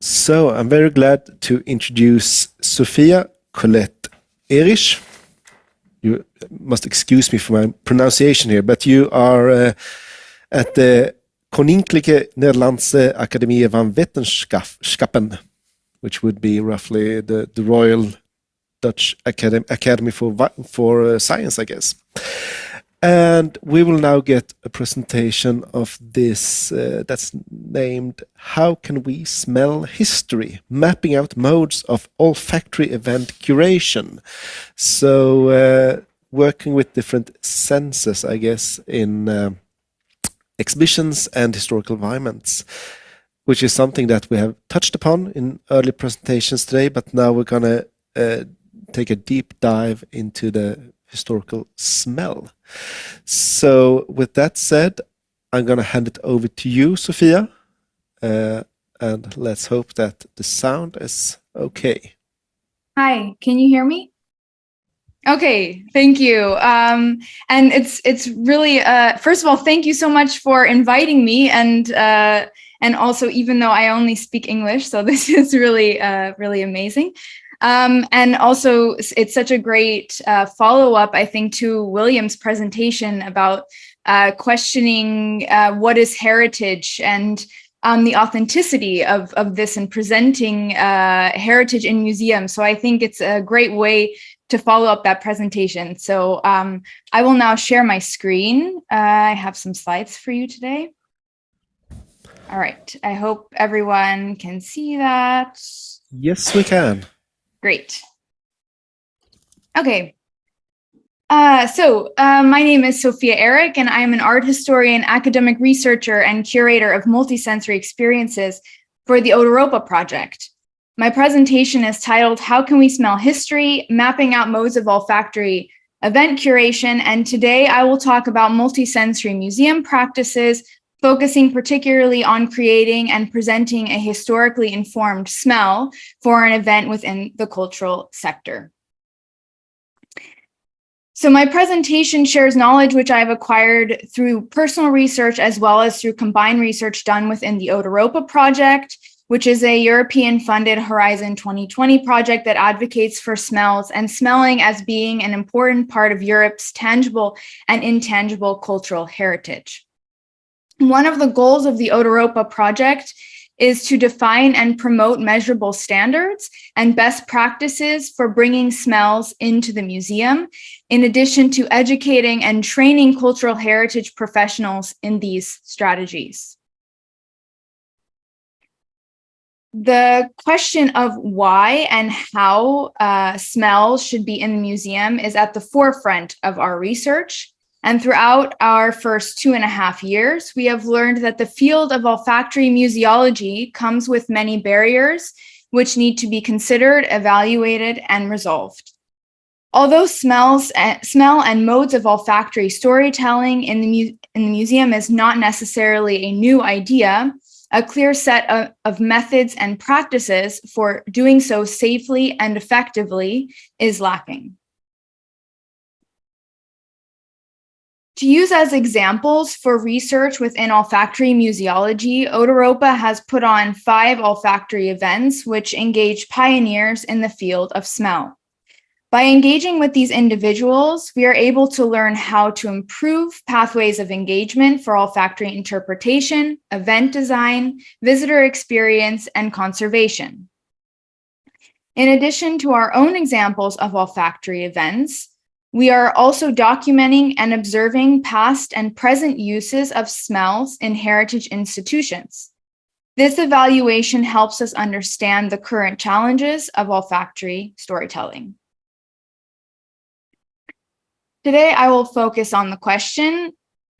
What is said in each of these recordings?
So I'm very glad to introduce Sofia Collette Ehrich. You must excuse me for my pronunciation here, but you are uh, at the Koninklijke Nederlandse Akademie van Wetenschappen, which would be roughly the, the Royal Dutch Academy, Academy for, for uh, Science, I guess. And we will now get a presentation of this uh, that's named How Can We Smell History? Mapping out modes of olfactory event curation. So uh, working with different senses, I guess, in uh, exhibitions and historical environments, which is something that we have touched upon in early presentations today, but now we're going to uh, take a deep dive into the historical smell. So with that said, I'm going to hand it over to you, Sofia. Uh, and let's hope that the sound is okay. Hi, can you hear me? Okay, thank you. Um, and it's it's really uh, first of all, thank you so much for inviting me and uh, and also even though I only speak English, so this is really uh, really amazing. Um, and also, it's such a great uh, follow-up, I think, to William's presentation about uh, questioning uh, what is heritage and um, the authenticity of, of this and presenting uh, heritage in museums. So I think it's a great way to follow up that presentation. So um, I will now share my screen. Uh, I have some slides for you today. All right, I hope everyone can see that. Yes, we can. Great. Okay. Uh, so uh, my name is Sofia Ehrich, and I am an art historian, academic researcher, and curator of multisensory experiences for the Odeuropa project. My presentation is titled, How Can We Smell History? Mapping Out Modes of Olfactory Event Curation. And today I will talk about multisensory museum practices focusing particularly on creating and presenting a historically informed smell for an event within the cultural sector. So my presentation shares knowledge which I've acquired through personal research as well as through combined research done within the Odeuropa project, which is a European funded Horizon 2020 project that advocates for smells and smelling as being an important part of Europe's tangible and intangible cultural heritage. One of the goals of the Odeuropa project is to define and promote measurable standards and best practices for bringing smells into the museum, in addition to educating and training cultural heritage professionals in these strategies. The question of why and how uh, smells should be in the museum is at the forefront of our research. And throughout our first two and a half years, we have learned that the field of olfactory museology comes with many barriers, which need to be considered, evaluated, and resolved. Although smells, uh, smell and modes of olfactory storytelling in the, in the museum is not necessarily a new idea, a clear set of, of methods and practices for doing so safely and effectively is lacking. To use as examples for research within olfactory museology, Odeuropa has put on five olfactory events which engage pioneers in the field of smell. By engaging with these individuals, we are able to learn how to improve pathways of engagement for olfactory interpretation, event design, visitor experience, and conservation. In addition to our own examples of olfactory events, we are also documenting and observing past and present uses of smells in heritage institutions. This evaluation helps us understand the current challenges of olfactory storytelling. Today, I will focus on the question,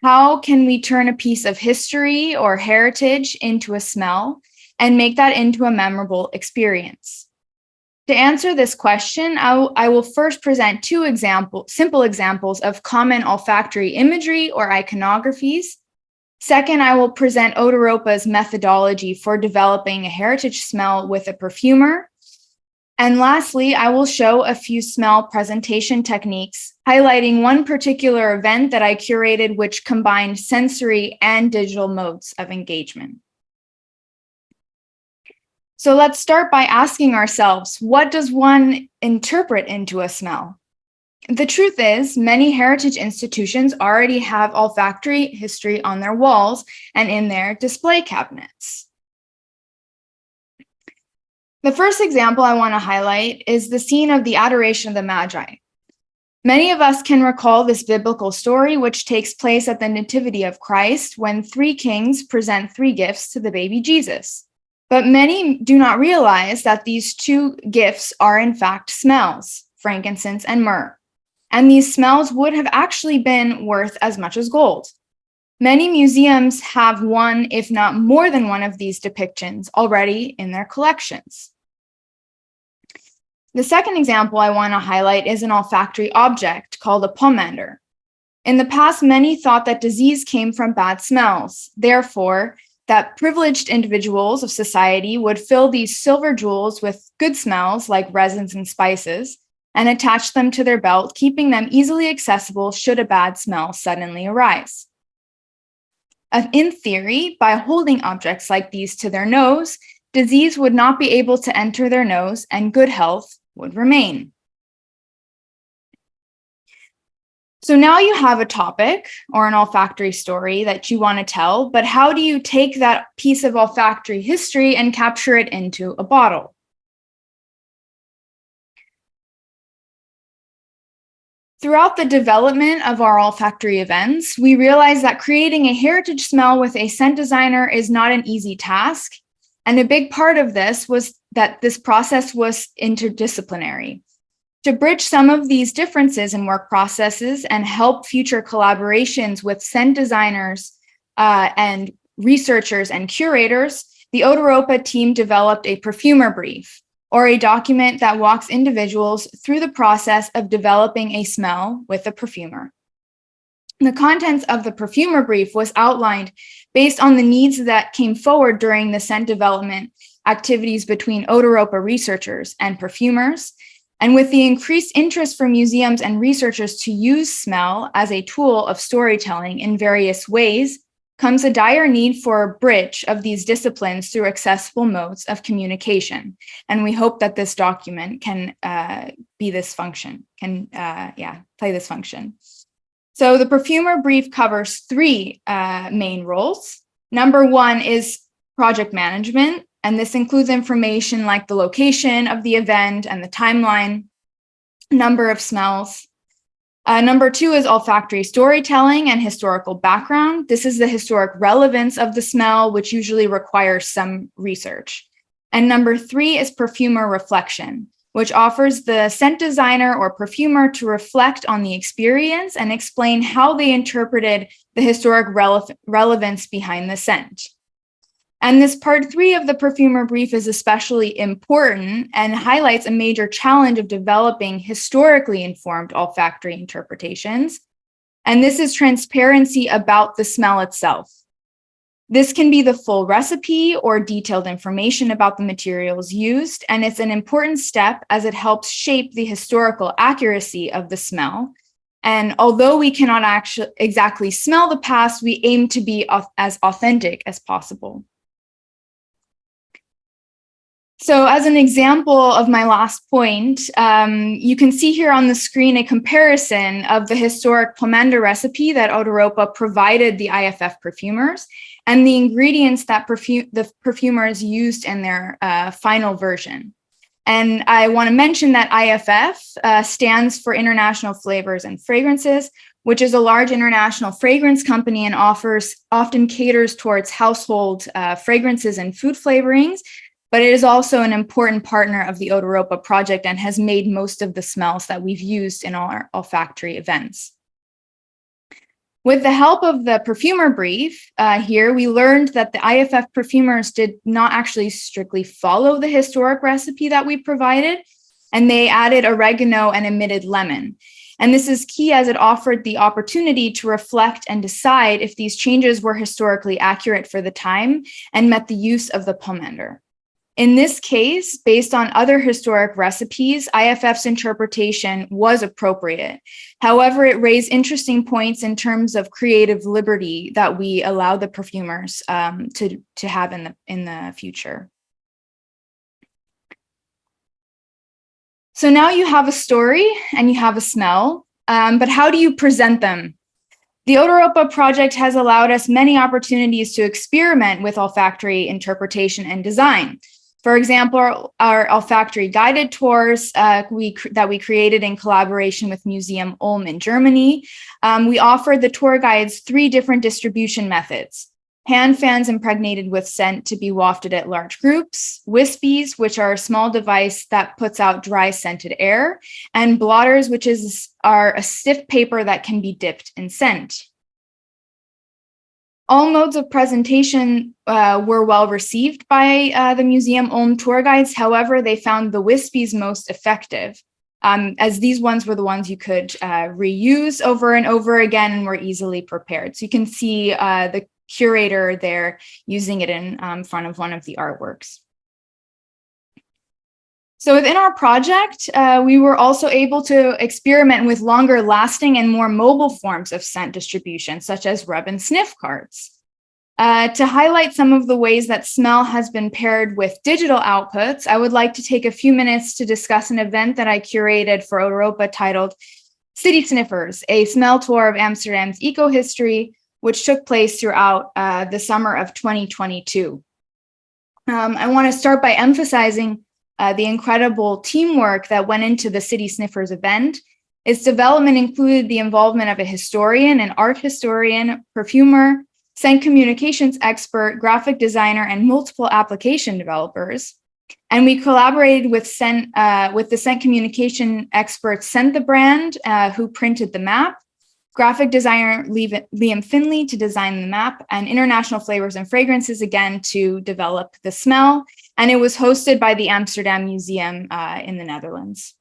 how can we turn a piece of history or heritage into a smell and make that into a memorable experience? To answer this question, I, will first present two example, simple examples of common olfactory imagery or iconographies. Second, I will present Odeuropa's methodology for developing a heritage smell with a perfumer. And lastly, I will show a few smell presentation techniques, highlighting one particular event that I curated which combined sensory and digital modes of engagement. So let's start by asking ourselves, what does one interpret into a smell? The truth is, many heritage institutions already have olfactory history on their walls and in their display cabinets. The first example I want to highlight is the scene of the adoration of the Magi. Many of us can recall this biblical story, which takes place at the Nativity of Christ when three kings present three gifts to the baby Jesus. But many do not realize that these two gifts are in fact smells, frankincense and myrrh. And these smells would have actually been worth as much as gold. Many museums have one, if not more than one of these depictions already in their collections. The second example I want to highlight is an olfactory object called a pomander. In the past, many thought that disease came from bad smells. Therefore, that privileged individuals of society would fill these silver jewels with good smells like resins and spices and attach them to their belt, keeping them easily accessible should a bad smell suddenly arise. Uh, in theory, by holding objects like these to their nose, disease would not be able to enter their nose and good health would remain. So now you have a topic or an olfactory story that you want to tell, but how do you take that piece of olfactory history and capture it into a bottle? Throughout the development of our olfactory events, we realized that creating a heritage smell with a scent designer is not an easy task. And a big part of this was that this process was interdisciplinary. To bridge some of these differences in work processes and help future collaborations with scent designers uh, and researchers and curators, the Odeuropa team developed a perfumer brief, or a document that walks individuals through the process of developing a smell with a perfumer. The contents of the perfumer brief was outlined based on the needs that came forward during the scent development activities between Odeuropa researchers and perfumers. And with the increased interest for museums and researchers to use smell as a tool of storytelling in various ways, comes a dire need for a bridge of these disciplines through accessible modes of communication. And we hope that this document can uh, be this function, can, uh, yeah, play this function. So the perfumer brief covers three uh, main roles. Number one is project management, and this includes information like the location of the event and the timeline, number of smells, uh, number two is olfactory storytelling and historical background. This is the historic relevance of the smell, which usually requires some research. And number three is perfumer reflection, which offers the scent designer or perfumer to reflect on the experience and explain how they interpreted the historic rele relevance behind the scent. And this part three of the perfumer brief is especially important and highlights a major challenge of developing historically informed olfactory interpretations. And this is transparency about the smell itself. This can be the full recipe or detailed information about the materials used, and it's an important step as it helps shape the historical accuracy of the smell. And although we cannot actually exactly smell the past, we aim to be as authentic as possible. So as an example of my last point, um, you can see here on the screen a comparison of the historic pomander recipe that Odeuropa provided the IFF perfumers and the ingredients that perfume the perfumers used in their uh, final version. And I want to mention that IFF uh, stands for International Flavors and Fragrances, which is a large international fragrance company and offers often caters towards household uh, fragrances and food flavorings, but it is also an important partner of the Odeuropa project and has made most of the smells that we've used in our olfactory events. With the help of the perfumer brief uh, here, we learned that the IFF perfumers did not actually strictly follow the historic recipe that we provided, and they added oregano and omitted lemon. And this is key as it offered the opportunity to reflect and decide if these changes were historically accurate for the time and met the use of the pomander. In this case, based on other historic recipes, IFF's interpretation was appropriate. However, it raised interesting points in terms of creative liberty that we allow the perfumers um, to, to have in the, in the future. So now you have a story and you have a smell, um, but how do you present them? The Odeuropa project has allowed us many opportunities to experiment with olfactory interpretation and design. For example, our olfactory guided tours uh, we, that we created in collaboration with Museum Ulm in Germany, um, we offered the tour guides three different distribution methods. Hand fans impregnated with scent to be wafted at large groups, wispies, which are a small device that puts out dry scented air, and blotters, which is are a stiff paper that can be dipped in scent. All modes of presentation uh, were well received by uh, the museum Ulm tour guides. However, they found the Wispies most effective, um, as these ones were the ones you could uh, reuse over and over again and were easily prepared. So you can see uh, the curator there using it in um, front of one of the artworks. So within our project, uh, we were also able to experiment with longer lasting and more mobile forms of scent distribution, such as rub and sniff cards. Uh, to highlight some of the ways that smell has been paired with digital outputs, I would like to take a few minutes to discuss an event that I curated for Odeuropa titled City Sniffers, a smell tour of Amsterdam's eco-history, which took place throughout uh, the summer of 2022. Um, I want to start by emphasizing uh, the incredible teamwork that went into the City Sniffers event. Its development included the involvement of a historian, an art historian, perfumer, scent communications expert, graphic designer, and multiple application developers. And we collaborated with, scent, uh, with the scent communication expert Scent the Brand, uh, who printed the map, graphic designer Liam Finley to design the map, and International Flavors and Fragrances again to develop the smell. And it was hosted by the Amsterdam Museum uh, in the Netherlands.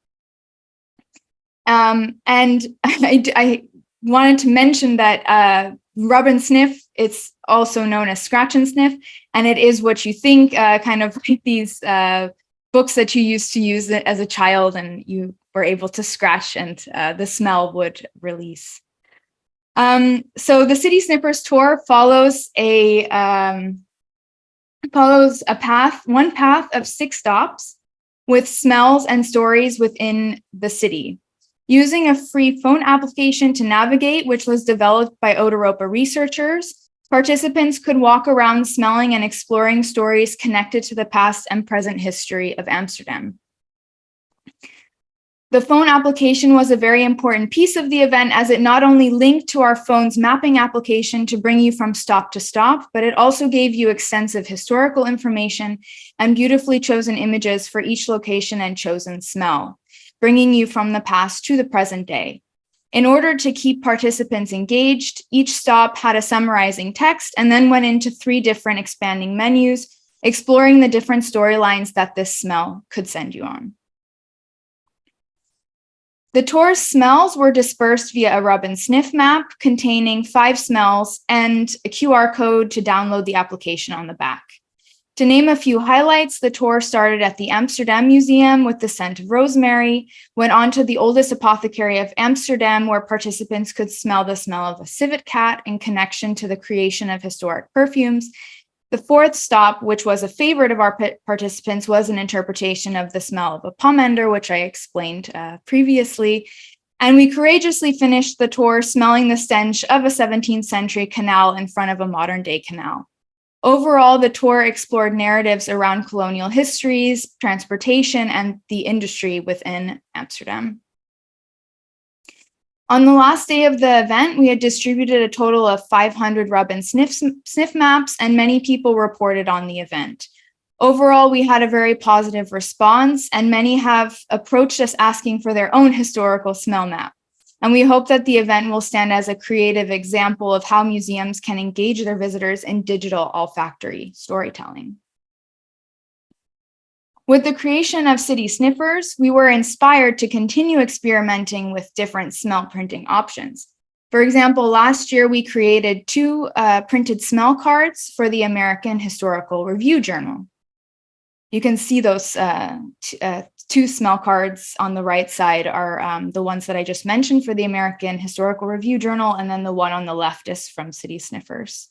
Um, and I, I, wanted to mention that uh, rub and sniff, it's also known as scratch and sniff, and it is what you think, uh, kind of like these uh, books that you used to use as a child and you were able to scratch and uh, the smell would release. Um, so the City Sniffers tour follows a um, follows a path, one path of six stops with smells and stories within the city. Using a free phone application to navigate, which was developed by Odeuropa researchers, participants could walk around smelling and exploring stories connected to the past and present history of Amsterdam. The phone application was a very important piece of the event as it not only linked to our phone's mapping application to bring you from stop to stop, but it also gave you extensive historical information and beautifully chosen images for each location and chosen smell, bringing you from the past to the present day. In order to keep participants engaged, each stop had a summarizing text and then went into three different expanding menus, exploring the different storylines that this smell could send you on. The tour's smells were dispersed via a rub and sniff map containing five smells and a QR code to download the application on the back. To name a few highlights, the tour started at the Amsterdam Museum with the scent of rosemary, went on to the oldest apothecary of Amsterdam where participants could smell the smell of a civet cat in connection to the creation of historic perfumes, the fourth stop, which was a favorite of our participants, was an interpretation of the smell of a pomander, which I explained uh, previously. And we courageously finished the tour smelling the stench of a 17th century canal in front of a modern day canal. Overall, the tour explored narratives around colonial histories, transportation, and the industry within Amsterdam. On the last day of the event, we had distributed a total of 500 rub and sniff, sniff maps, and many people reported on the event. Overall, we had a very positive response, and many have approached us asking for their own historical smell map. And we hope that the event will stand as a creative example of how museums can engage their visitors in digital olfactory storytelling. With the creation of City Sniffers, we were inspired to continue experimenting with different smell printing options. For example, last year we created two uh, printed smell cards for the American Historical Review Journal. You can see those uh, uh, two smell cards on the right side are um, the ones that I just mentioned for the American Historical Review Journal, and then the one on the left is from City Sniffers.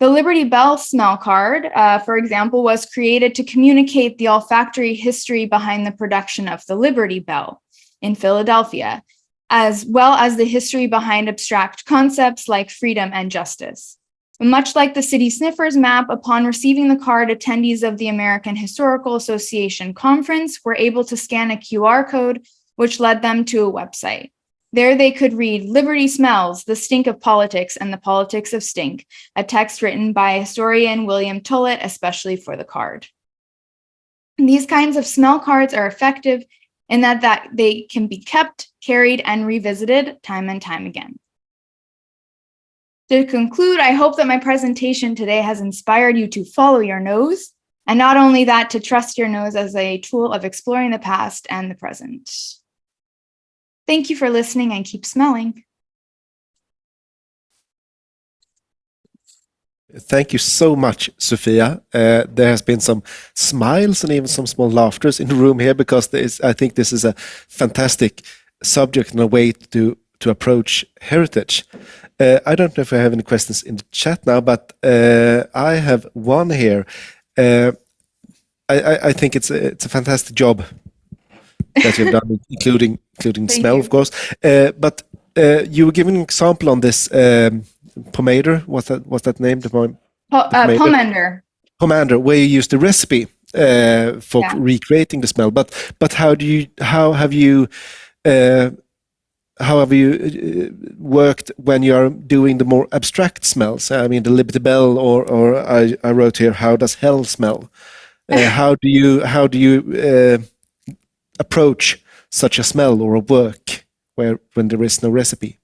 The Liberty Bell smell card, uh, for example, was created to communicate the olfactory history behind the production of the Liberty Bell in Philadelphia, as well as the history behind abstract concepts like freedom and justice. Much like the City Sniffers map, upon receiving the card, attendees of the American Historical Association conference were able to scan a QR code, which led them to a website. There they could read Liberty Smells, The Stink of Politics and the Politics of Stink, a text written by historian William Tullett, especially for the card. These kinds of smell cards are effective in that, that they can be kept, carried, and revisited time and time again. To conclude, I hope that my presentation today has inspired you to follow your nose, and not only that, to trust your nose as a tool of exploring the past and the present. Thank you for listening and keep smelling. Thank you so much, Sofia. Uh, there has been some smiles and even some small laughters in the room here because I think this is a fantastic subject and a way to to approach heritage. Uh, I don't know if I have any questions in the chat now, but uh, I have one here. Uh, I, I, think it's a, it's a fantastic job that you've done, including including smell, you. of course. Uh, but uh, you were giving an example on this um, pomander. What's that? What's that name? The, po the uh, pomander. Pomander, where you use the recipe uh, for yeah. recreating the smell. But but how do you how have you uh, how have you uh, worked when you are doing the more abstract smells? I mean, the Liberty Bell, or or I, I wrote here, how does hell smell? How do you how do you uh, approach such a smell or a work where when there is no recipe?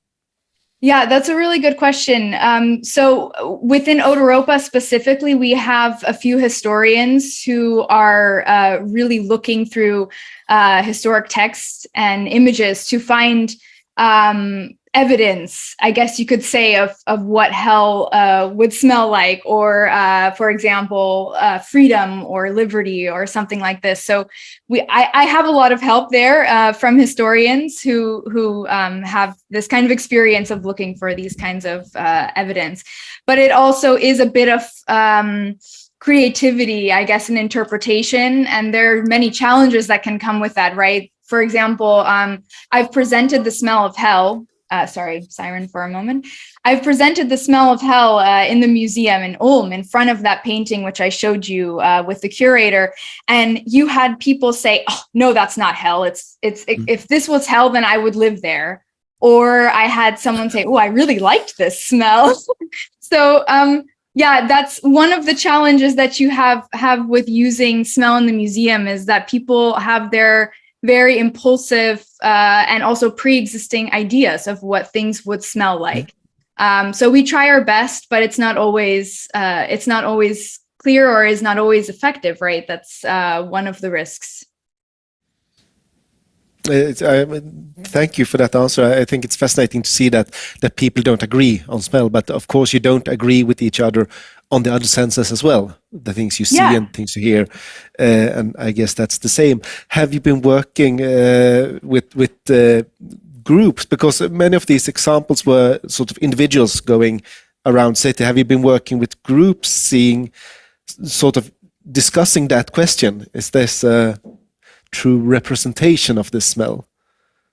Yeah, that's a really good question. Um, so within Odeuropa specifically, we have a few historians who are uh, really looking through uh, historic texts and images to find um, evidence, I guess you could say, of, of what hell uh, would smell like, or uh, for example, uh, freedom or liberty or something like this. So we, I, I have a lot of help there uh, from historians who, who um, have this kind of experience of looking for these kinds of uh, evidence. But it also is a bit of um, creativity, I guess, and interpretation. And there are many challenges that can come with that, right? For example, um, I've presented the smell of hell. Uh, sorry, siren for a moment. I've presented the smell of hell uh, in the museum in Ulm in front of that painting, which I showed you uh, with the curator. And you had people say, oh, no, that's not hell. It's, it's, it, mm. if this was hell, then I would live there. Or I had someone say, oh, I really liked this smell. so um, yeah, that's one of the challenges that you have have with using smell in the museum is that people have their very impulsive uh, and also pre-existing ideas of what things would smell like. Um, so we try our best, but it's not always uh, it's not always clear or is not always effective, right? That's uh, one of the risks. I, thank you for that answer. I think it's fascinating to see that that people don't agree on smell, but of course you don't agree with each other on the other senses as well, the things you see yeah. and things you hear, uh, and I guess that's the same. Have you been working uh, with with uh, groups because many of these examples were sort of individuals going around city? Have you been working with groups, seeing sort of discussing that question? Is this a true representation of this smell?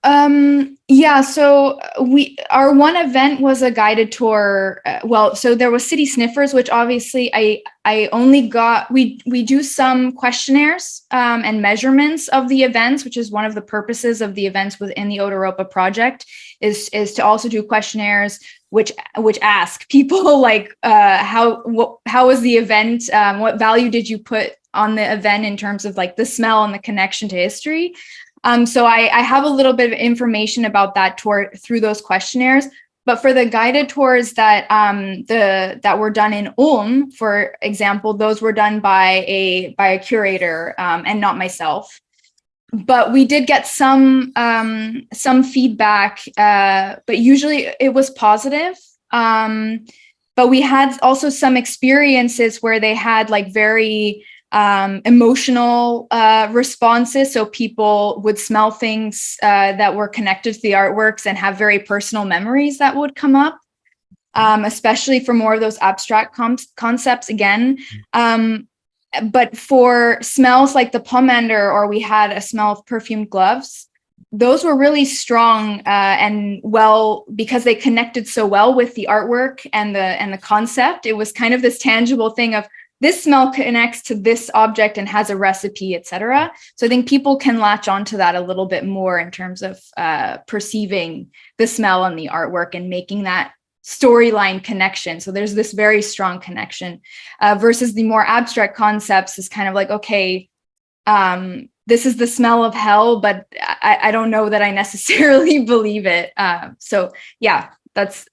Um, yeah, so we our one event was a guided tour. Uh, well, so there was City Sniffers, which obviously I I only got we we do some questionnaires um, and measurements of the events, which is one of the purposes of the events within the Odeuropa project is is to also do questionnaires which which ask people like uh, how what, how was the event, um, what value did you put on the event in terms of like the smell and the connection to history. Um, so I, I have a little bit of information about that tour through those questionnaires. But for the guided tours that um, the that were done in Ulm, for example, those were done by a by a curator um, and not myself. But we did get some um, some feedback, uh, but usually it was positive. Um, but we had also some experiences where they had like very um, emotional uh, responses. So people would smell things uh, that were connected to the artworks and have very personal memories that would come up. um, especially for more of those abstract concepts again. Um, but for smells like the pomander, or we had a smell of perfumed gloves, those were really strong uh, and well because they connected so well with the artwork and the and the concept. It was kind of this tangible thing of this smell connects to this object and has a recipe, etc. So I think people can latch onto that a little bit more in terms of uh, perceiving the smell and the artwork and making that storyline connection. So there's this very strong connection uh, versus the more abstract concepts is kind of like, okay, um, this is the smell of hell, but I, I don't know that I necessarily believe it. Uh, so yeah, that's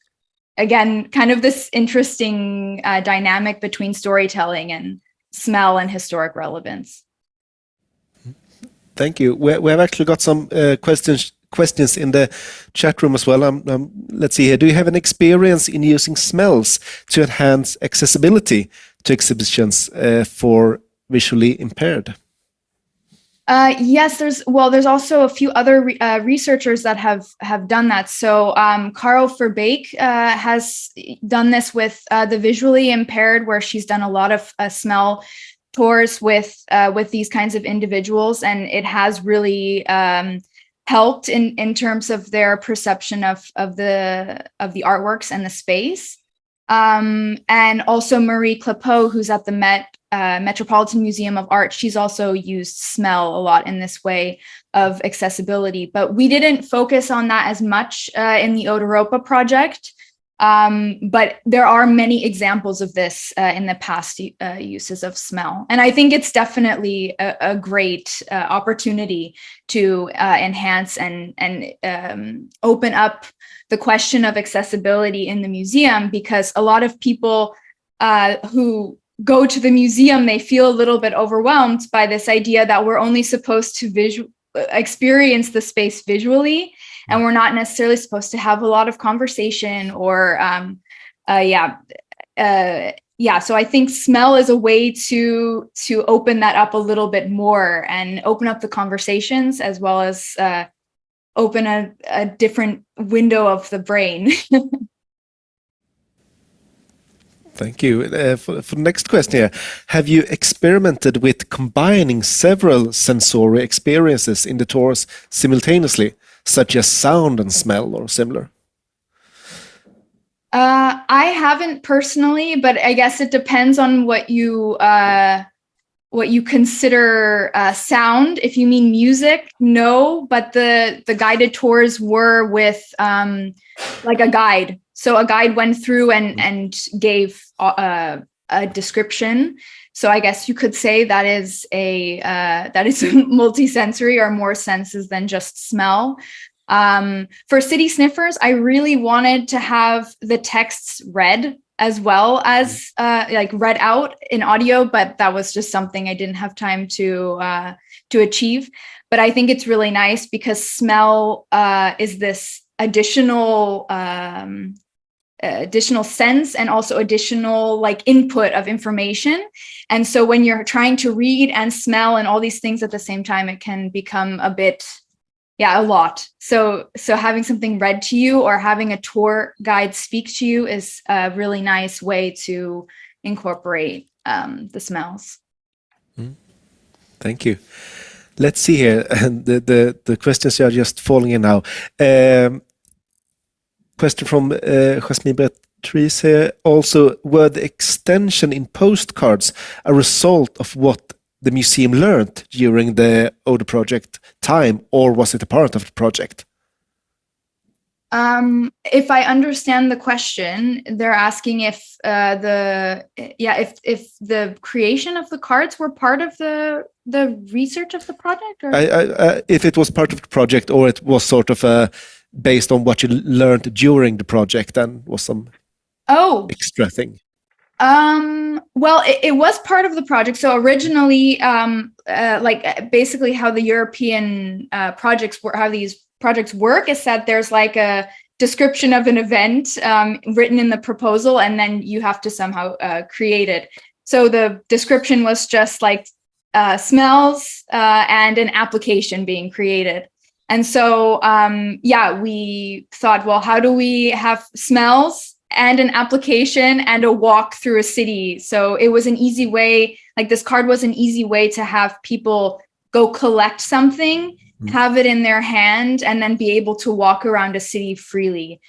again, kind of this interesting uh, dynamic between storytelling and smell and historic relevance. Thank you. We, we have actually got some uh, questions questions in the chat room as well. Um, um, let's see here. Do you have an experience in using smells to enhance accessibility to exhibitions uh, for visually impaired? Uh, yes, there's well, there's also a few other re uh, researchers that have have done that. So um, Caro Verbeek uh, has done this with uh, the visually impaired, where she's done a lot of uh, smell tours with uh, with these kinds of individuals, and it has really um, helped in in terms of their perception of of the of the artworks and the space. Um, and also Marie Clapot, who's at the Met uh, Metropolitan Museum of Art, she's also used smell a lot in this way of accessibility, but we didn't focus on that as much uh, in the Odeuropa project. Um, but there are many examples of this uh, in the past uh, uses of smell. And I think it's definitely a, a great uh, opportunity to uh, enhance and, and um, open up the question of accessibility in the museum because a lot of people who go to the museum, they feel a little bit overwhelmed by this idea that we're only supposed to visual experience the space visually and we're not necessarily supposed to have a lot of conversation or um, uh, yeah uh, yeah so i think smell is a way to to open that up a little bit more and open up the conversations as well as uh, open a, a different window of the brain Thank you. Uh, for, for the next question here, have you experimented with combining several sensory experiences in the tours simultaneously, such as sound and smell or similar? Uh, I haven't personally, but I guess it depends on what you uh, what you consider uh, sound. If you mean music, no. But the the guided tours were with um, like a guide, so a guide went through and, mm. and gave uh, a description. So I guess you could say that is a uh, that is multisensory or more senses than just smell. Um, for city sniffers, I really wanted to have the texts read as well as mm. uh, like read out in audio, but that was just something I didn't have time to uh, to achieve. But I think it's really nice because smell uh, is this additional um, additional sense and also additional like input of information. And so when you're trying to read and smell and all these things at the same time, it can become a bit, yeah, a lot. So, so having something read to you or having a tour guide speak to you is a really nice way to incorporate um, the smells. Mm. Thank you. Let's see here. The, the, the questions are just falling in now. Um, question from uh, Jasmine Beatrice here. Also, were the extension in postcards a result of what the museum learned during the Ode project time, or was it a part of the project? Um, if I understand the question, they're asking if uh, the yeah if if the creation of the cards were part of the the research of the project, or? I, I, uh, if it was part of the project, or it was sort of a based on what you learned during the project and was some oh. extra thing um well it, it was part of the project. So originally um uh, like uh, basically how the european uh, projects work how these projects work is that there's like a description of an event um, written in the proposal and then you have to somehow uh, create it. So the description was just like uh, smells uh, and an application being created. And so, um, yeah, we thought, well, how do we have smells and an application and a walk through a city. So it was an easy way, like this card was an easy way to have people go collect something, mm. have it in their hand, and then be able to walk around a city freely.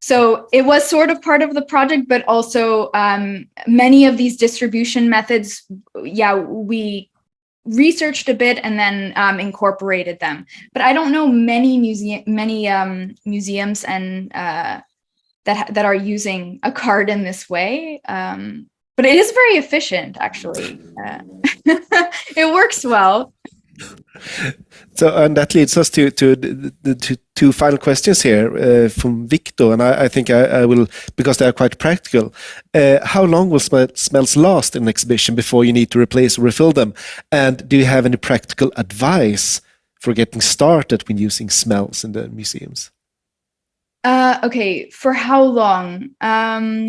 So it was sort of part of the project, but also um, many of these distribution methods, yeah, we researched a bit and then um, incorporated them. But I don't know many museum, many um, museums and uh, that that are using a card in this way. Um, but it is very efficient, actually. Uh, it works well. So, and that leads us to to the two final questions here uh, from Victor, and I, I think I, I, will because they are quite practical. Uh, how long will sm smells last in an exhibition before you need to replace or refill them? And do you have any practical advice for getting started when using smells in the museums? Uh, okay, for how long? Um,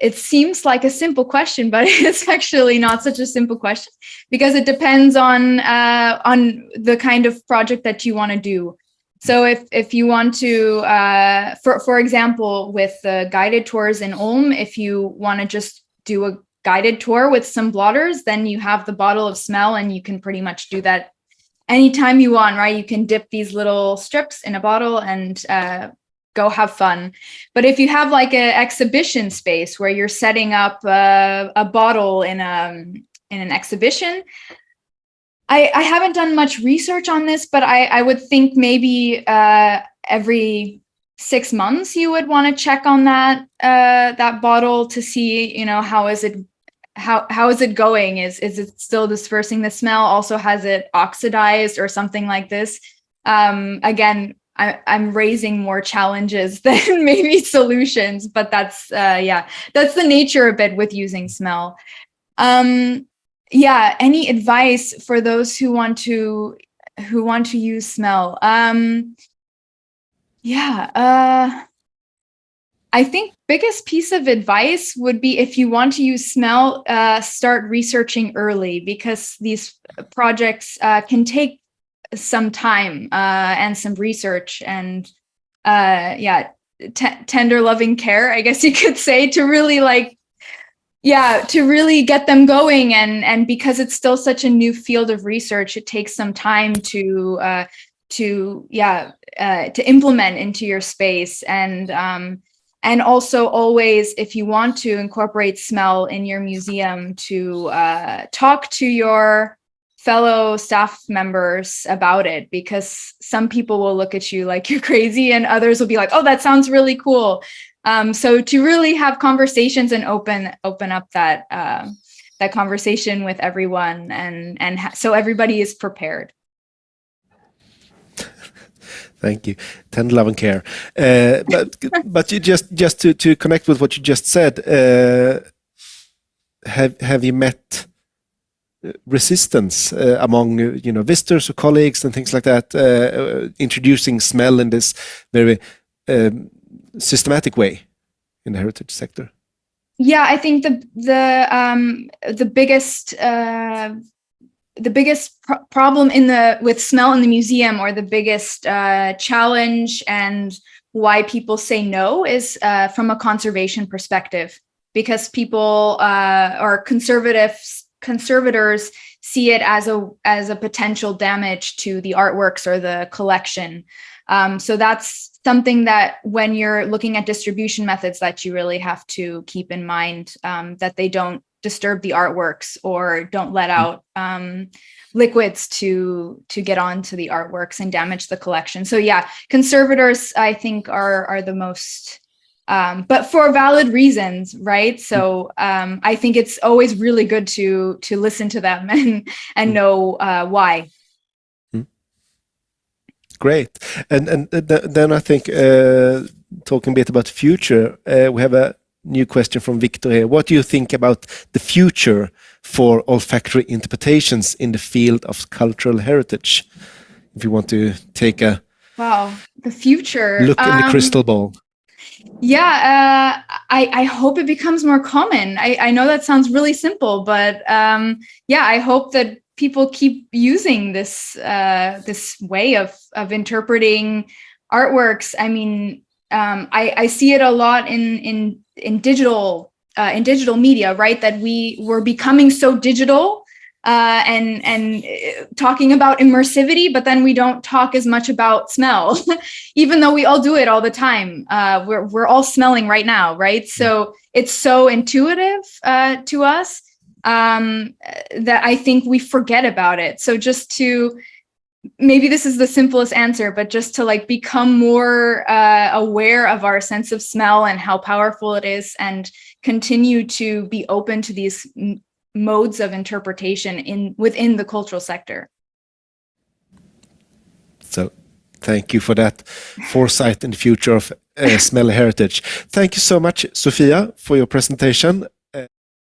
it seems like a simple question, but it's actually not such a simple question because it depends on uh, on the kind of project that you want to do. So if if you want to, uh, for for example, with the guided tours in Ulm, if you want to just do a guided tour with some blotters, then you have the bottle of smell, and you can pretty much do that anytime you want, right? You can dip these little strips in a bottle and uh, go have fun. But if you have like an exhibition space where you're setting up a, a bottle in a in an exhibition, I, I haven't done much research on this, but I, I would think maybe uh, every six months you would want to check on that uh, that bottle to see, you know, how is it how how is it going? Is is it still dispersing the smell? Also, has it oxidized or something like this? Um, again, I, I'm raising more challenges than maybe solutions, but that's, uh, yeah, that's the nature a bit with using smell. Um, yeah, any advice for those who want to, who want to use smell? Um, yeah, uh, I think biggest piece of advice would be if you want to use smell, uh, start researching early because these projects uh, can take some time uh, and some research and uh, yeah, tender loving care, I guess you could say, to really like, yeah, to really get them going. And and because it's still such a new field of research, it takes some time to uh, to yeah uh, to implement into your space and um, and also always if you want to incorporate smell in your museum to uh, talk to your fellow staff members about it because some people will look at you like you're crazy and others will be like, oh, that sounds really cool. Um, so to really have conversations and open open up that uh, that conversation with everyone and and so everybody is prepared. Thank you. Tender love and care. Uh, but but you just just to to connect with what you just said. Uh, have have you met resistance uh, among uh, you know visitors or colleagues and things like that uh, uh introducing smell in this very um, systematic way in the heritage sector? Yeah i think the the um, the biggest uh, the biggest pr problem in the with smell in the museum or the biggest uh, challenge and why people say no is from a conservation perspective. Because people or conservatives conservators see it as a as a potential damage to the artworks or the collection. Um, so that's something that when you're looking at distribution methods that you really have to keep in mind um, that they don't disturb the artworks or don't let mm. out um, liquids to to get onto the artworks and damage the collection. So yeah, conservators I think are are the most um, but for valid reasons, right? So um, I think it's always really good to to listen to them and and know uh, why. Hmm. Great, and and then I think uh, talking a bit about the future, uh, we have a new question from Victor here. What do you think about the future for olfactory interpretations in the field of cultural heritage? If you want to take a wow, the future look in the um, crystal ball yeah, uh, I, I hope it becomes more common. I, I know that sounds really simple, but um, yeah, I hope that people keep using this uh, this way of of interpreting artworks. I mean, um, I, I see it a lot in in in digital uh, in digital media, right? That we were becoming so digital uh, and and uh, talking about immersivity, but then we don't talk as much about smell, even though we all do it all the time. Uh, we're we're all smelling right now, right? So it's so intuitive uh, to us um, that I think we forget about it. So just to maybe this is the simplest answer, but just to like become more uh, aware of our sense of smell and how powerful it is and continue to be open to these modes of interpretation in within the cultural sector. So thank you for that foresight in the future of uh, smell heritage. Thank you so much, Sofia, for your presentation.